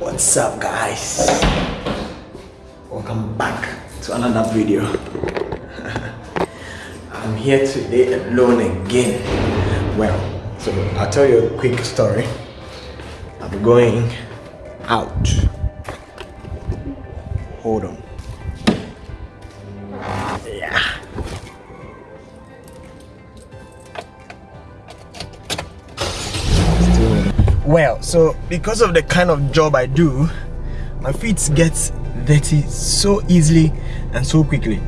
What's up guys? Welcome back to another video. I'm here today alone again. Well, so I'll tell you a quick story. I'm going out. Hold on. Well, so because of the kind of job I do, my feet get dirty so easily and so quickly.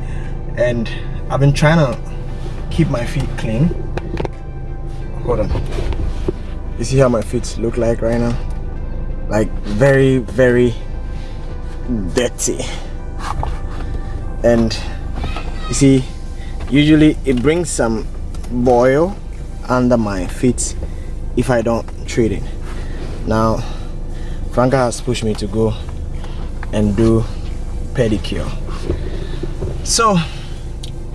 And I've been trying to keep my feet clean. Hold on. You see how my feet look like right now? Like very, very dirty. And you see, usually it brings some boil under my feet if I don't treat it now Franca has pushed me to go and do pedicure. So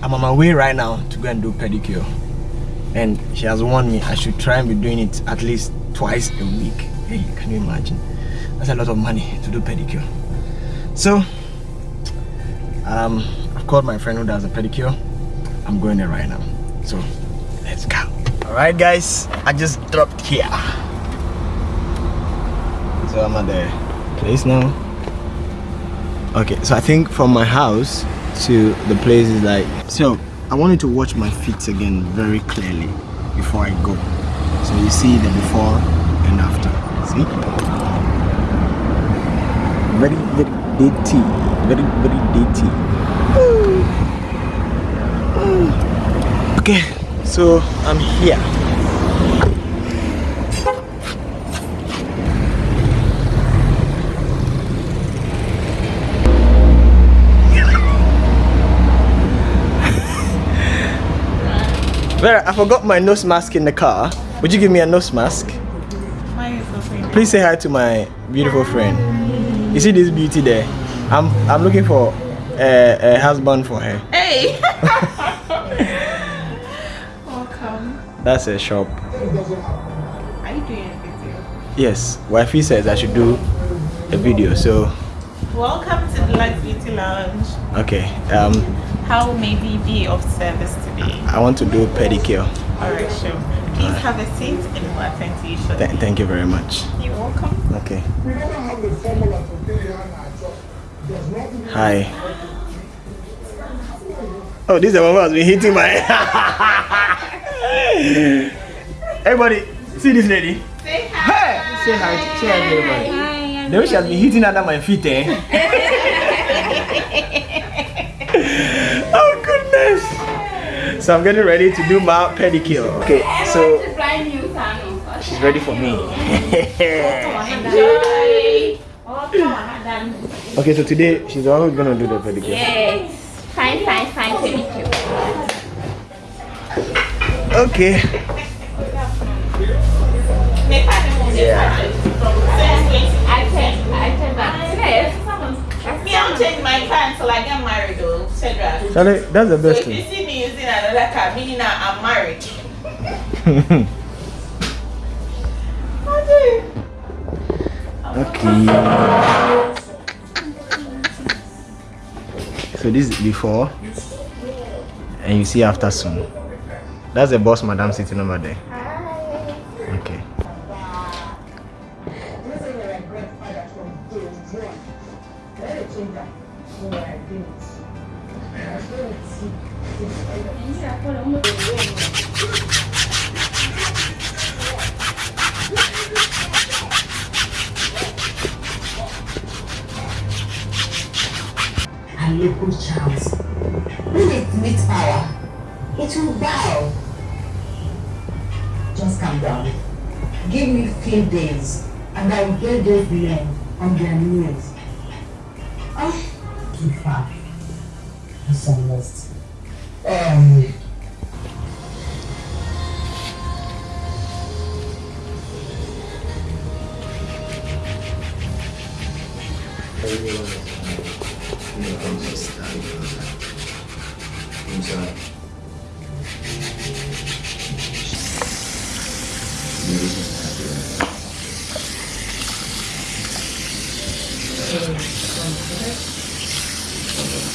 I'm on my way right now to go and do pedicure. And she has warned me I should try and be doing it at least twice a week. Hey can you imagine? That's a lot of money to do pedicure. So um, I've called my friend who does a pedicure. I'm going there right now. So let's go. All right guys I just dropped here so I'm at the place now okay so I think from my house to the place is like so I wanted to watch my feet again very clearly before I go. So you see the before and after. See? Very very dirty very very dirty. Okay so I'm here Vera, I forgot my nose mask in the car. Would you give me a nose mask? Please say hi to my beautiful friend. You see this beauty there? I'm I'm looking for a, a husband for her. Hey! Welcome. That's a shop. Are you doing a video? Yes, wifey says I should do a video. So. Welcome to the Light Beauty Lounge. Okay. Um, how may we be of service today? I want to do pedicure. Alright, sure. Please right. have a seat and we'll attend to you shortly. Th thank you very much. You're welcome. Okay. Hi. Oh, this is the one who has been hitting my Everybody, see this lady? Say hi. Hey! Say hi. Say hi everybody. Hi, the way she has been hitting under my feet, eh? oh goodness! So I'm getting ready to do my pedicure. Okay, so she's ready for me. okay, so today she's always gonna do the pedicure. Yes, fine, fine, fine pedicure. Okay. Yeah. I can, I can. I'm changing my car until I get married though, Cedra. Charlie, that's the best so thing. if you see me using another car, meaning I'm married. okay. So this is before and you see after soon. That's the boss madam sitting over there. And local charms. When it meets power, it will bow. Just calm down. Give me few days, and I will get those men on their knees. Too far. Because I'm. Um, you I'm. I'm sorry.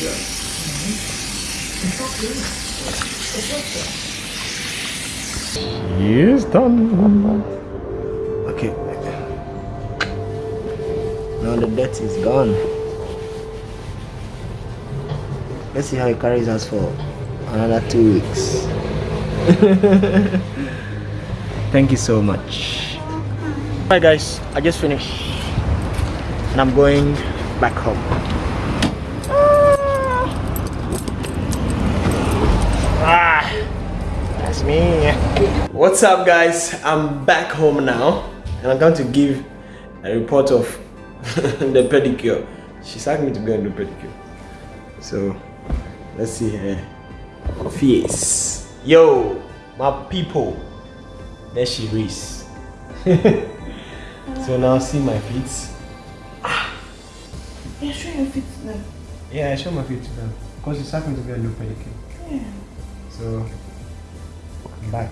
Pedicure. Yes, done. Okay. Now the debt is gone. Let's see how it carries us for another two weeks. Thank you so much. Alright guys, I just finished. And I'm going back home. Ah, that's me. What's up guys? I'm back home now and I'm going to give a report of the pedicure. She's asked me to go and do pedicure. So let's see her face. Yo, my people. There she is. so now see my feet. Ah! Yeah, show your feet now. Yeah, I show my feet to them. Because she's asked me to go and do pedicure. Yeah. So I'm back.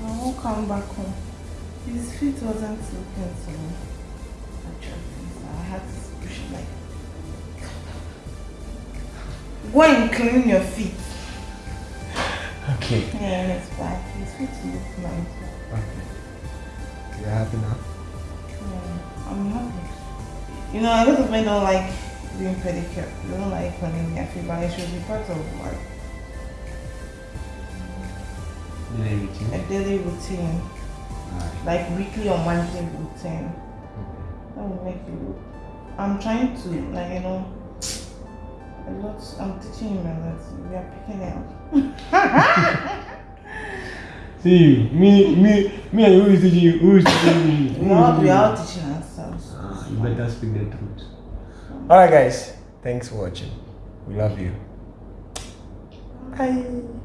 I won't come back home. His feet wasn't looking so attractive. So I had to push it like. Go and clean your feet. Okay. Yeah, it's back. His feet look nice. Okay. You're happy now? Yeah, I'm happy. You know, a lot of men don't like doing pedicure. They don't like cleaning their feet, but it should be part of like a daily routine. like weekly or monthly routine. That will make you look. I'm trying to, like, you know, a lot. I'm teaching him a lot. We are picking it up. See, you, me, me, me and who is teaching you? Who is teaching me? We are, we are all teaching ourselves. Ah, you better speak the truth. Alright guys, thanks for watching. We love you. Bye.